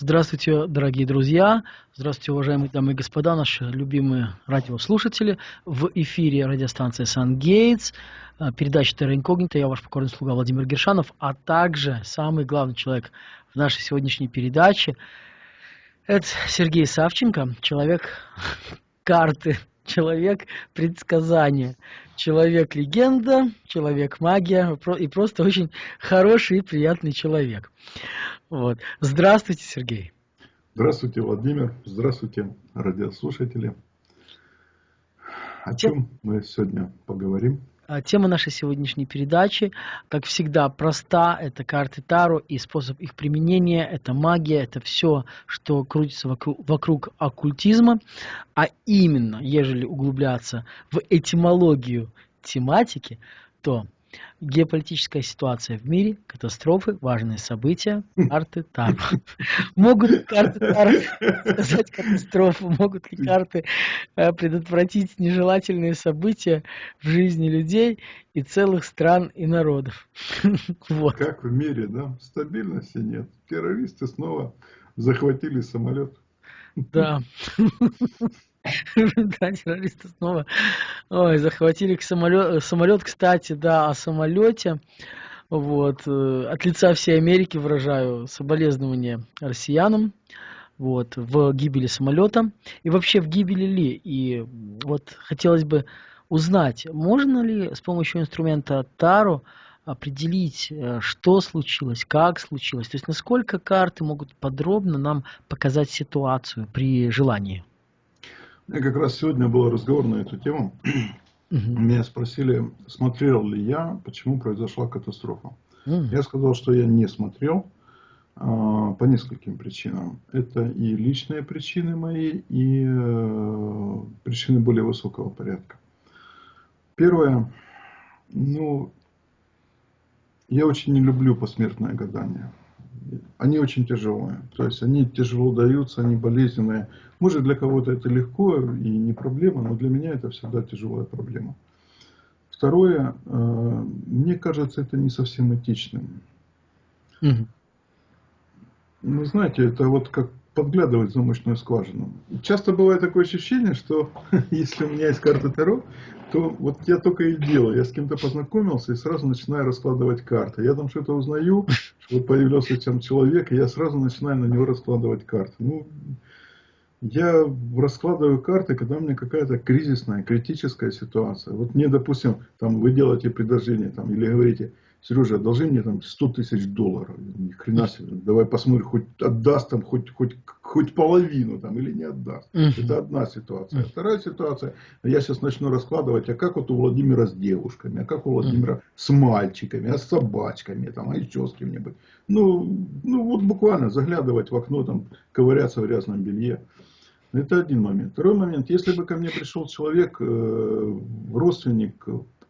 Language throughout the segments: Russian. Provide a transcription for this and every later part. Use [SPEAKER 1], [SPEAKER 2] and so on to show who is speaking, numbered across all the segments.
[SPEAKER 1] Здравствуйте, дорогие друзья! Здравствуйте, уважаемые дамы и господа, наши любимые радиослушатели. В эфире радиостанция «Сан Гейтс», э, передача «Терра Инкогнита». Я ваш покорный слуга Владимир Гершанов, а также самый главный человек в нашей сегодняшней передаче – это Сергей Савченко, человек карты, человек предсказания, человек-легенда, человек-магия и просто очень хороший и приятный человек. Вот. Здравствуйте, Сергей.
[SPEAKER 2] Здравствуйте, Владимир. Здравствуйте, радиослушатели. О чем мы сегодня поговорим?
[SPEAKER 1] А, тема нашей сегодняшней передачи, как всегда, проста. Это карты Таро и способ их применения. Это магия, это все, что крутится вокруг, вокруг оккультизма. А именно, ежели углубляться в этимологию тематики, то Геополитическая ситуация в мире, катастрофы, важные события, карты Таро. Могут ли карты Таро сказать катастрофу? Могут ли карты э, предотвратить нежелательные события в жизни людей и целых стран и народов?
[SPEAKER 2] Вот. Как в мире, да? Стабильности нет. Террористы снова захватили самолет.
[SPEAKER 1] Да. Да, террористы снова Ой, захватили самолет, самолет, кстати, да, о самолете. Вот, э, от лица всей Америки выражаю соболезнования россиянам вот, в гибели самолета и вообще в гибели ли. И вот хотелось бы узнать, можно ли с помощью инструмента Таро определить, э, что случилось, как случилось, то есть насколько карты могут подробно нам показать ситуацию при желании.
[SPEAKER 2] Я как раз сегодня был разговор на эту тему. Меня спросили, смотрел ли я, почему произошла катастрофа. Я сказал, что я не смотрел а, по нескольким причинам. Это и личные причины мои, и э, причины более высокого порядка. Первое, ну, я очень не люблю посмертное гадание они очень тяжелые. То есть они тяжело даются, они болезненные. Может для кого-то это легко и не проблема, но для меня это всегда тяжелая проблема. Второе, э, мне кажется, это не совсем этичным. Угу. Вы знаете, это вот как подглядывать в замочную скважину. Часто бывает такое ощущение, что если у меня есть карта Таро, то вот я только и делаю. Я с кем-то познакомился и сразу начинаю раскладывать карты. Я там что-то узнаю, что появился там человек, и я сразу начинаю на него раскладывать карты. Ну, я раскладываю карты, когда у меня какая-то кризисная, критическая ситуация. Вот мне, допустим, там вы делаете предложение там, или говорите, Сережа, одолжи мне там 100 тысяч долларов. Ни хрена себе. Давай посмотрим, хоть отдаст там хоть, хоть, хоть половину там или не отдаст. Uh -huh. Это одна ситуация. Uh -huh. Вторая ситуация, я сейчас начну раскладывать, а как вот у Владимира с девушками, а как у Владимира uh -huh. с мальчиками, а с собачками, там, а еще с кем-нибудь. Ну, ну вот буквально заглядывать в окно, там, ковыряться в грязном белье. Это один момент. Второй момент, если бы ко мне пришел человек, э, родственник,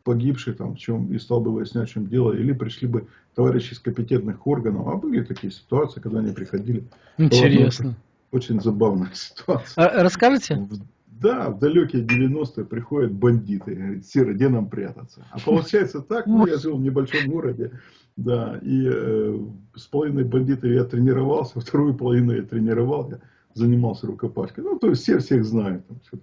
[SPEAKER 2] погибший там в чем и стал бы выяснять, в чем дело, или пришли бы товарищи из компетентных органов. А были такие ситуации, когда они приходили.
[SPEAKER 1] Интересно.
[SPEAKER 2] Очень забавная ситуация.
[SPEAKER 1] А, расскажите?
[SPEAKER 2] Да, в далекие 90-е приходят бандиты, говорят, Серый, где нам прятаться? А получается так, ну, я жил в небольшом городе, да, и э, с половиной бандитов я тренировался, вторую половину я тренировал, я занимался рукопашкой. Ну, то есть все всех знают. Там,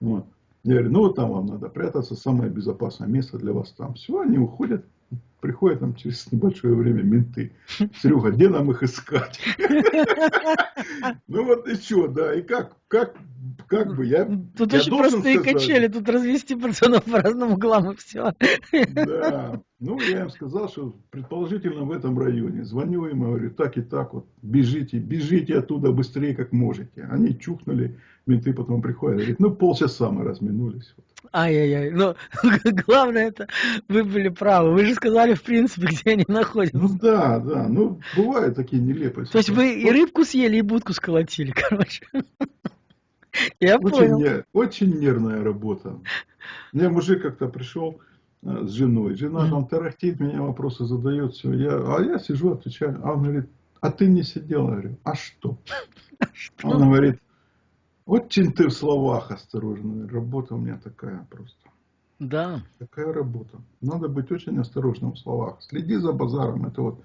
[SPEAKER 2] вот. Я говорю, ну вот там вам надо прятаться, самое безопасное место для вас там. Все, они уходят, приходят там через небольшое время менты. Серега, где нам их искать? Ну вот и что, да, и как, как, как бы я
[SPEAKER 1] Тут очень простые качели, тут развести пацанов по разным углам и все.
[SPEAKER 2] Да, ну я им сказал, что предположительно в этом районе. Звоню им, говорю, так и так вот, бежите, бежите оттуда быстрее, как можете. Они чухнули, менты потом приходят, говорят, ну полчаса мы разминулись.
[SPEAKER 1] Ай-яй-яй, но главное это, вы были правы, вы же сказали в принципе, где они находятся.
[SPEAKER 2] Ну да, да, ну бывают такие нелепые.
[SPEAKER 1] То есть вы и рыбку съели, и будку сколотили, короче.
[SPEAKER 2] Я очень, понял. Не, очень нервная работа. Мне мужик как-то пришел э, с женой, жена mm -hmm. там тарахтит, меня вопросы задает, все, я, а я сижу, отвечаю, а он говорит, а ты не сидела, я говорю, а что? А что? Он говорит, очень ты в словах осторожный. Работа у меня такая просто.
[SPEAKER 1] Да.
[SPEAKER 2] Такая работа. Надо быть очень осторожным в словах. Следи за базаром. Это вот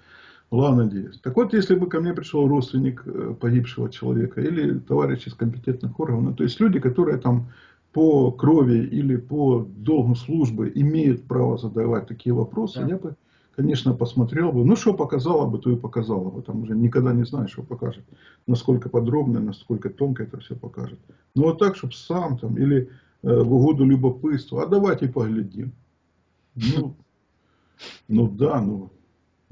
[SPEAKER 2] Была надеюсь. Так вот, если бы ко мне пришел родственник э, погибшего человека или товарищ из компетентных органов, ну, то есть люди, которые там по крови или по долгу службы имеют право задавать такие вопросы, да. я бы, конечно, посмотрел бы. Ну, что показала бы, то и показала бы. Там уже никогда не знаешь, что покажет. Насколько подробно, насколько тонко это все покажет. Но вот так, чтобы сам там или э, в угоду любопытству, а давайте поглядим. Ну, ну да, ну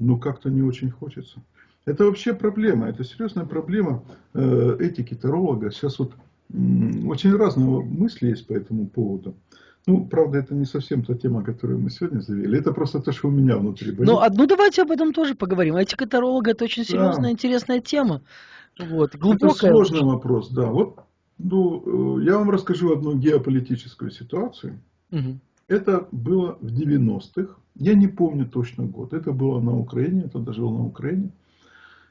[SPEAKER 2] ну как-то не очень хочется. Это вообще проблема, это серьезная проблема э, этики таролога. Сейчас вот очень разные мысли есть по этому поводу. Ну, правда, это не совсем та тема, которую мы сегодня завели. Это просто то, что у меня внутри
[SPEAKER 1] болит. Ну, ну давайте об этом тоже поговорим. Этика таролога – это очень серьезная, да. интересная тема. Вот,
[SPEAKER 2] глубокая. Это сложный вопрос, да. Вот, ну, э, я вам расскажу одну геополитическую ситуацию. Угу. Это было в 90-х. Я не помню точно год. Это было на Украине, это даже было на Украине.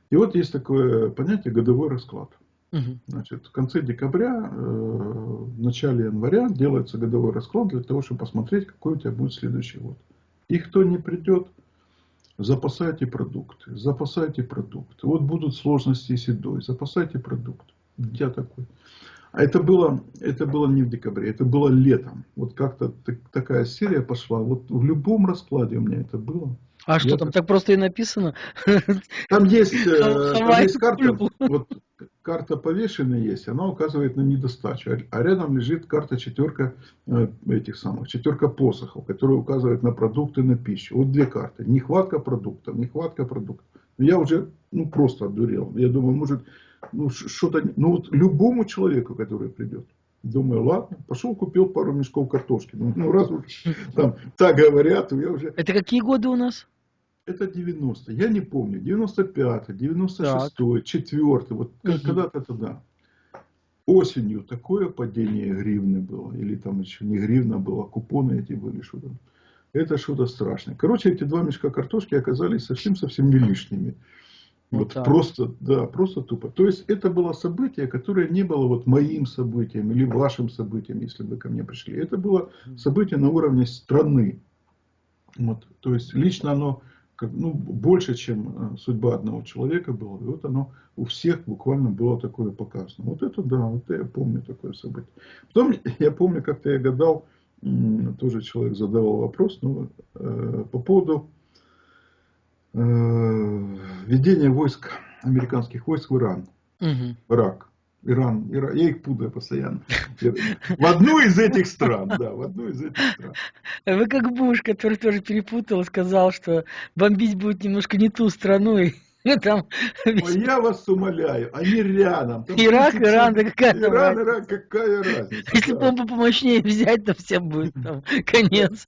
[SPEAKER 2] И вот есть такое понятие годовой расклад. Угу. Значит, в конце декабря, э, в начале января делается годовой расклад для того, чтобы посмотреть, какой у тебя будет следующий год. И кто не придет, запасайте продукты, запасайте продукты. Вот будут сложности с едой, запасайте продукты. Я такой. А это было, это было не в декабре, это было летом. Вот как-то такая серия пошла. Вот в любом раскладе у меня это было.
[SPEAKER 1] А Я что там, так просто и написано?
[SPEAKER 2] Там есть, э, там есть карта, вот карта повешенная есть, она указывает на недостачу. А рядом лежит карта четверка э, этих самых, четверка посохов, которая указывает на продукты, на пищу. Вот две карты. Нехватка продуктов, нехватка продуктов. Я уже ну, просто одурел. Я думаю, может, ну, что-то, ну вот любому человеку, который придет, думаю, ладно, пошел купил пару мешков картошки. Ну, ну раз уж там так говорят, я уже...
[SPEAKER 1] Это какие годы у нас?
[SPEAKER 2] Это 90 я не помню, 95 96 4 вот угу. когда-то тогда. Осенью такое падение гривны было, или там еще не гривна была, купоны эти были, что-то. Это что-то страшное. Короче, эти два мешка картошки оказались совсем-совсем не лишними. Вот, вот просто, да, просто тупо. То есть это было событие, которое не было вот моим событием или вашим событием, если вы ко мне пришли. Это было событие на уровне страны. Вот, то есть лично оно как, ну, больше, чем э, судьба одного человека было. И вот оно у всех буквально было такое показано. Вот это да, вот я помню такое событие. Потом я помню, как-то я гадал, тоже человек задавал вопрос, ну, э, по поводу э, введения войск, американских войск в Иран. Угу. Ирак. Иран, Иран, я их путаю постоянно. В одну из этих стран, да, в одну из этих стран.
[SPEAKER 1] Вы как Буш, который тоже перепутал, сказал, что бомбить будет немножко не ту страну, и
[SPEAKER 2] там... Ой, я вас умоляю, они рядом.
[SPEAKER 1] Там Ирак, Иран, да какая
[SPEAKER 2] Иран, Иран, какая разница.
[SPEAKER 1] Если бомбу помощнее взять, то всем будет там конец.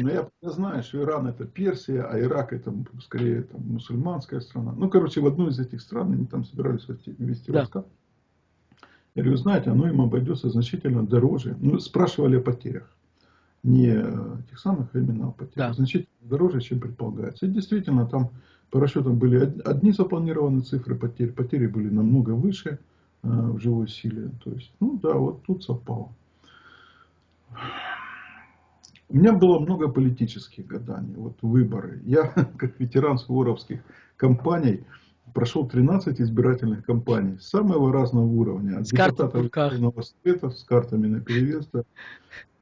[SPEAKER 2] Ну я, я знаю, что Иран это Персия, а Ирак это скорее там, мусульманская страна. Ну, короче, в одну из этих стран они там собирались вести, вести да. войска. Я говорю, знаете, оно им обойдется значительно дороже. Ну, спрашивали о потерях. Не тех самых а именно о потерях. Да. Значительно дороже, чем предполагается. И действительно, там по расчетам были одни запланированные цифры потерь. Потери были намного выше э, в живой силе. То есть, ну да, вот тут совпало. У меня было много политических гаданий, вот выборы. Я, как ветеран суворовских кампаний, прошел 13 избирательных кампаний самого разного уровня. От
[SPEAKER 1] с депутатов
[SPEAKER 2] Верховного Совета с картами на перевес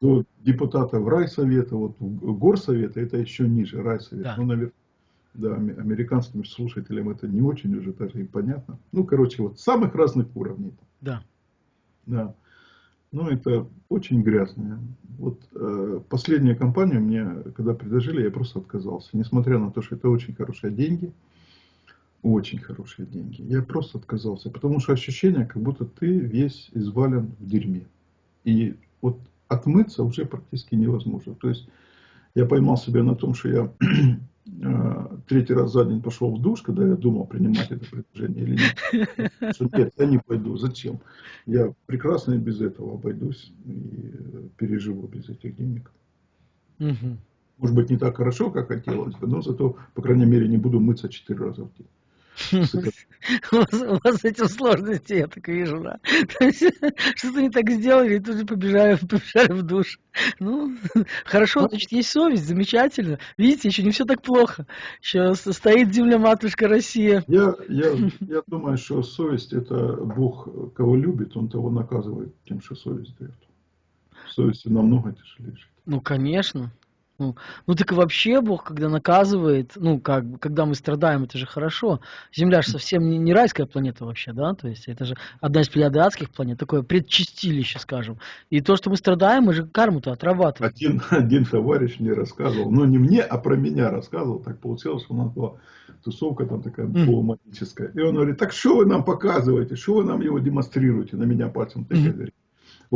[SPEAKER 2] до депутатов райсовета, вот горсовета, это еще ниже райсовета. Да. Ну, наверное, да, американским слушателям это не очень уже даже и понятно. Ну, короче, вот самых разных уровней.
[SPEAKER 1] Да.
[SPEAKER 2] Да. Ну, это очень грязно. Вот э, последняя компания мне, когда предложили, я просто отказался. Несмотря на то, что это очень хорошие деньги. Очень хорошие деньги. Я просто отказался. Потому что ощущение, как будто ты весь извален в дерьме. И вот отмыться уже практически невозможно. То есть, я поймал себя на том, что я третий раз за день пошел в душ, когда я думал, принимать это предложение или нет. Что нет, я не пойду. Зачем? Я прекрасно и без этого обойдусь и переживу без этих денег. Может быть, не так хорошо, как хотелось бы, но зато, по крайней мере, не буду мыться четыре раза в день.
[SPEAKER 1] У вас, у вас с этим сложности, я так вижу, да? Что-то не так сделали, и тут же побежали, побежали в душ. Ну, хорошо, значит, есть совесть, замечательно. Видите, еще не все так плохо. Еще стоит земля матушка Россия.
[SPEAKER 2] Я, я, я думаю, что совесть это Бог, кого любит, он того наказывает тем, что совесть дает. Совесть намного тяжелее жить.
[SPEAKER 1] Ну, конечно. Ну, ну так и вообще Бог, когда наказывает, ну, как, когда мы страдаем, это же хорошо. Земля же совсем не, не райская планета вообще, да? То есть это же одна из плеядатских планет, такое предчистилище, скажем. И то, что мы страдаем, мы же карму-то отрабатываем.
[SPEAKER 2] Один, один товарищ мне рассказывал, ну не мне, а про меня рассказывал, так получилось, что у нас была тусовка там такая mm. полумагическая. И он говорит, так что вы нам показываете, что вы нам его демонстрируете, на меня пальцем тыкает. Mm -hmm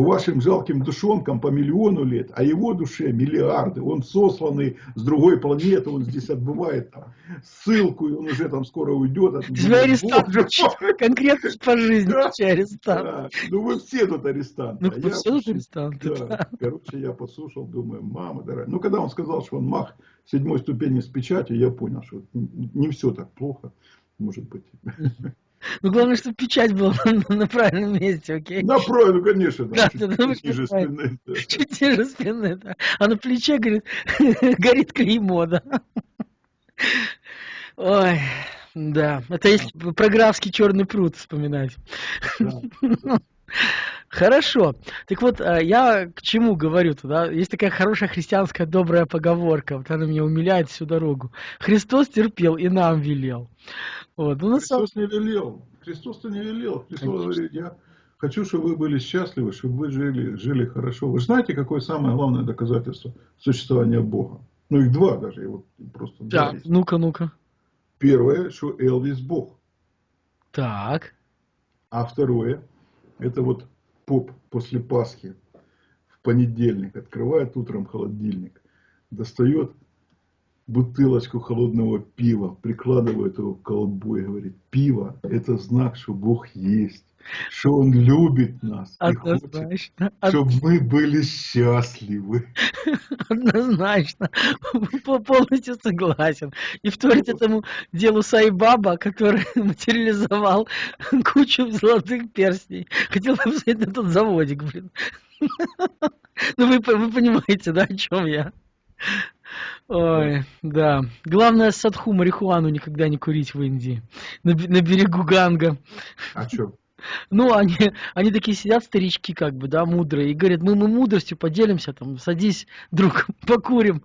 [SPEAKER 2] вашим жалким душонкам по миллиону лет, а его душе миллиарды. Он сосланный с другой планеты, он здесь отбывает там ссылку, и он уже там скоро уйдет. От
[SPEAKER 1] Тебя арестант конкретно по жизни да, арестант. Да.
[SPEAKER 2] Ну вы все тут арестанты.
[SPEAKER 1] Ну а все тут арестанты,
[SPEAKER 2] да. да. Короче, я послушал, думаю, мама дорогая. Ну когда он сказал, что он мах седьмой ступени с печатью, я понял, что не все так плохо, может быть.
[SPEAKER 1] Ну, главное, чтобы печать была на, на правильном месте, окей?
[SPEAKER 2] На правильном, конечно, да. да чуть, да, чуть ниже спины.
[SPEAKER 1] Да. Чуть ниже спины, да. А на плече, говорит, горит клеймо, да. Ой, да. Это если про графский черный пруд вспоминать. Да. Хорошо. Так вот, а, я к чему говорю-то, да? Есть такая хорошая христианская добрая поговорка, вот она меня умиляет всю дорогу. Христос терпел и нам велел.
[SPEAKER 2] Вот. Ну, Христос не велел. Христос-то не велел. Христос Конечно. говорит, я хочу, чтобы вы были счастливы, чтобы вы жили, жили хорошо. Вы знаете, какое самое главное доказательство существования Бога? Ну, их два даже. И вот просто
[SPEAKER 1] да, ну-ка, ну-ка.
[SPEAKER 2] Первое, что Элвис Бог.
[SPEAKER 1] Так.
[SPEAKER 2] А второе, это вот поп после Пасхи в понедельник открывает утром холодильник, достает бутылочку холодного пива, прикладывает его к колбу и говорит, пиво – это знак, что Бог есть, что Он любит нас Однозначно. и хочет, чтобы мы были счастливы.
[SPEAKER 1] Однозначно, полностью согласен. И вторить этому делу Сайбаба, который материализовал кучу золотых перстней. Хотел бы посмотреть на тот заводик, блин. Ну вы, вы понимаете, да, о чем я? Ой, да. Главное, садху марихуану никогда не курить в Индии. На, на берегу Ганга.
[SPEAKER 2] А что?
[SPEAKER 1] Ну, они, они такие сидят, старички, как бы, да, мудрые, и говорят, мы, мы мудростью поделимся, там, садись, друг, покурим.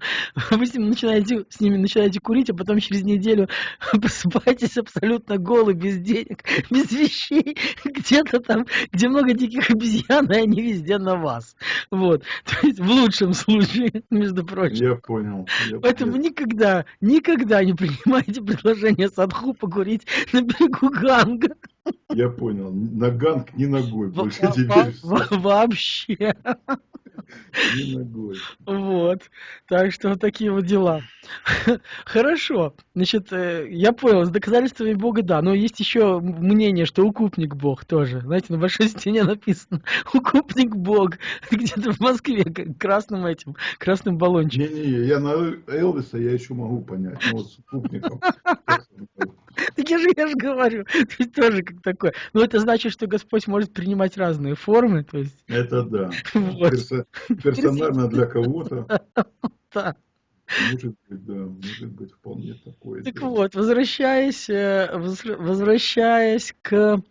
[SPEAKER 1] Вы с, ним начинаете, с ними начинаете курить, а потом через неделю просыпаетесь абсолютно голый, без денег, без вещей, где-то там, где много диких обезьян, и они везде на вас. Вот. То есть, в лучшем случае, между прочим.
[SPEAKER 2] Я понял. Я
[SPEAKER 1] Поэтому понял. никогда, никогда не принимайте предложение садху покурить на берегу Ганга.
[SPEAKER 2] Я понял. На ганг ни ногой больше теперь.
[SPEAKER 1] Вообще.
[SPEAKER 2] Ни ногой.
[SPEAKER 1] Вот. Так что вот такие вот дела. Хорошо. Значит, э, я понял, с доказательствами Бога, да. Но есть еще мнение, что укупник Бог тоже. Знаете, на большой стене написано укупник Бог. Где-то в Москве красным этим, красным баллончиком.
[SPEAKER 2] Не-не, я на Элвиса я еще могу понять. Но вот с укупником.
[SPEAKER 1] Так я же, я же говорю, то есть тоже как такое. Но это значит, что Господь может принимать разные формы, то есть.
[SPEAKER 2] Это да. Вот. Персо, персонально для кого-то. Да. Может быть, да, может быть вполне такое.
[SPEAKER 1] Так дело. вот, возвращаясь, э, возвращаясь к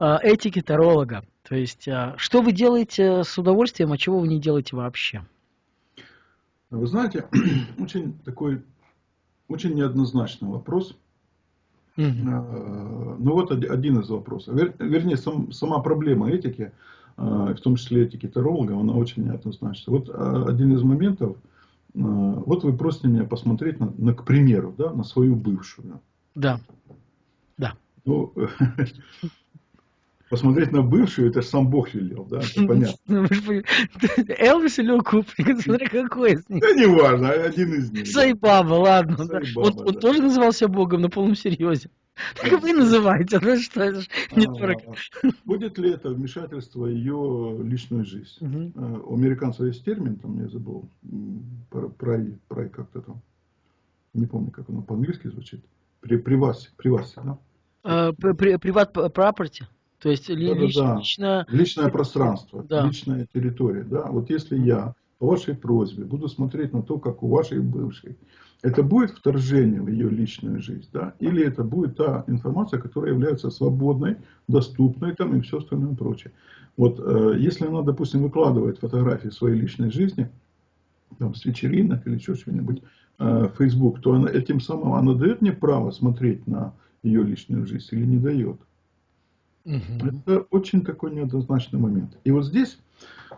[SPEAKER 1] э, этике таролога, то есть, э, что вы делаете с удовольствием, а чего вы не делаете вообще?
[SPEAKER 2] Вы знаете, очень такой, очень неоднозначный вопрос. Угу. Ну вот один из вопросов. Вернее, сам, сама проблема этики, а, в том числе этики таролога, она очень неоднозначна. Вот а, один из моментов, вот вы просите меня посмотреть, на, на, к примеру, да, на свою бывшую.
[SPEAKER 1] Да. Да.
[SPEAKER 2] Ну, посмотреть на бывшую, это сам Бог велел, да, это понятно. Ну,
[SPEAKER 1] Элвис или Укупник, смотри, какой из них.
[SPEAKER 2] Да не важно, один из них.
[SPEAKER 1] Сайбаба, ладно. Сайбаба, да. Он, да. он тоже назывался Богом на полном серьезе. Так и вы называете, ну что, это не
[SPEAKER 2] а, Будет ли это вмешательство ее личную жизнь? Угу. У американцев есть термин, там я забыл, про, про как-то там, не помню, как оно по-английски звучит. При, при вас, при вас, да?
[SPEAKER 1] Э, приват property? То есть
[SPEAKER 2] да, лич, да, да. личное... личное пространство, да. личная территория. Да? Вот если я по вашей просьбе буду смотреть на то, как у вашей бывшей, это будет вторжение в ее личную жизнь, да? или это будет та информация, которая является свободной, доступной там, и все остальное прочее. Вот э, если она, допустим, выкладывает фотографии своей личной жизни, там, с вечеринок или еще что-нибудь, э, в Facebook, то она, этим самым она дает мне право смотреть на ее личную жизнь или не дает. Угу. Это очень такой неоднозначный момент. И вот здесь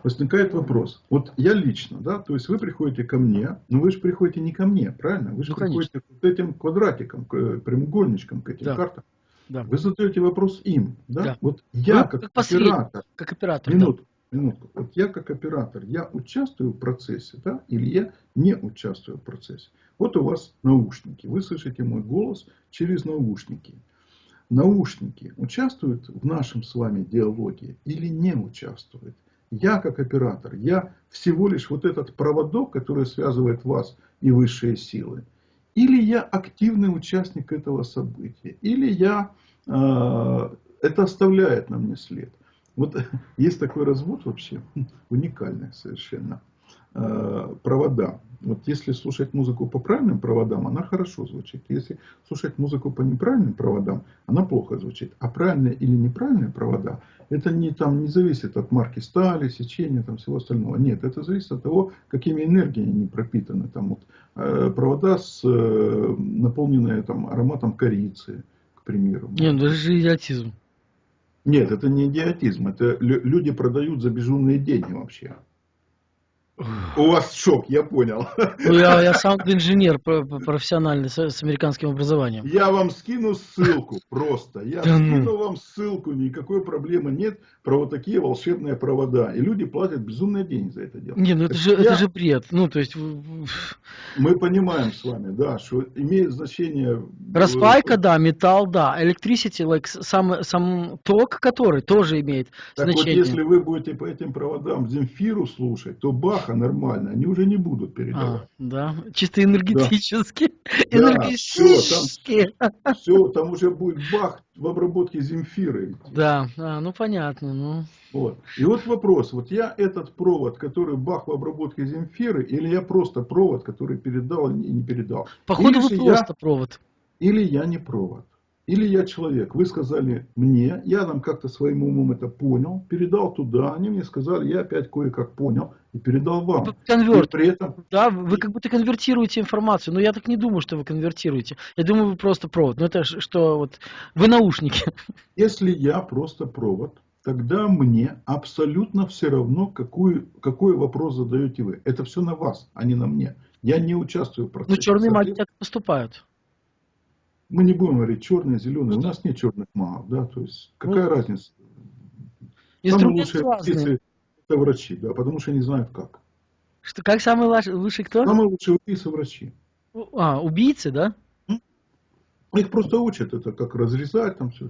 [SPEAKER 2] возникает вопрос. Вот я лично, да, то есть вы приходите ко мне, но вы же приходите не ко мне, правильно? Вы же ну, приходите к вот этим квадратикам, к прямоугольничкам, к этим да. картам. Да. Вы задаете вопрос им, да? да. Вот я вы, как, как оператор,
[SPEAKER 1] как оператор,
[SPEAKER 2] минутку, да. минутку, вот я как оператор, я участвую в процессе, да, или я не участвую в процессе. Вот у вас наушники, вы слышите мой голос через наушники наушники участвуют в нашем с вами диалоге или не участвуют? Я как оператор, я всего лишь вот этот проводок, который связывает вас и высшие силы. Или я активный участник этого события, или я, э, это оставляет на мне след. Вот есть такой развод вообще, уникальный совершенно. Э, провода. Вот если слушать музыку по правильным проводам, она хорошо звучит. Если слушать музыку по неправильным проводам, она плохо звучит. А правильные или неправильные провода, это не, там, не зависит от марки стали, сечения, там, всего остального. Нет, это зависит от того, какими энергиями они пропитаны. Там, вот, э, провода, с, э, наполненные там, ароматом корицы, к примеру.
[SPEAKER 1] Нет, ну это же идиотизм.
[SPEAKER 2] Нет, это не идиотизм. Это люди продают за безумные деньги вообще. У вас шок, я понял.
[SPEAKER 1] Ну, я, я сам инженер профессиональный с, с американским образованием.
[SPEAKER 2] Я вам скину ссылку просто. Я да ну. скину ну. вам ссылку, никакой проблемы нет про вот такие волшебные провода. И люди платят безумные деньги за это дело.
[SPEAKER 1] Не, ну это, же, я... это же бред. Ну, то есть...
[SPEAKER 2] Мы понимаем с вами, да, что имеет значение...
[SPEAKER 1] Распайка, да, металл, да. Electricity, like, сам, сам ток, который тоже имеет
[SPEAKER 2] так
[SPEAKER 1] значение.
[SPEAKER 2] вот, если вы будете по этим проводам Земфиру слушать, то бах Баха нормально, они уже не будут передавать. А,
[SPEAKER 1] да, чисто энергетически.
[SPEAKER 2] Да. энергетически. Да, все, там, все, там уже будет Бах в обработке Земфиры.
[SPEAKER 1] Да, а, ну понятно. Ну.
[SPEAKER 2] Вот. И вот вопрос, вот я этот провод, который Бах в обработке Земфиры, или я просто провод, который передал и не передал?
[SPEAKER 1] Походу вы просто я, провод.
[SPEAKER 2] Или я не провод. Или я человек, вы сказали мне, я там как-то своим умом это понял, передал туда, они мне сказали, я опять кое-как понял и передал вам.
[SPEAKER 1] Конверт. И при этом... Да, вы как будто конвертируете информацию, но я так не думаю, что вы конвертируете. Я думаю, вы просто провод. Ну это что, вот, вы наушники.
[SPEAKER 2] Если я просто провод, тогда мне абсолютно все равно, какую, какой вопрос задаете вы. Это все на вас, а не на мне. Я не участвую в процессе.
[SPEAKER 1] Ну черные маги так поступают
[SPEAKER 2] мы не будем говорить черные, зеленые. У нас нет черных магов, да, то есть какая ну, разница? Самые лучшие убийцы это врачи, да, потому что они знают как.
[SPEAKER 1] Что, как самый лучший кто?
[SPEAKER 2] Самые лучшие убийцы врачи.
[SPEAKER 1] А, убийцы, да?
[SPEAKER 2] Их просто учат это, как разрезать там все.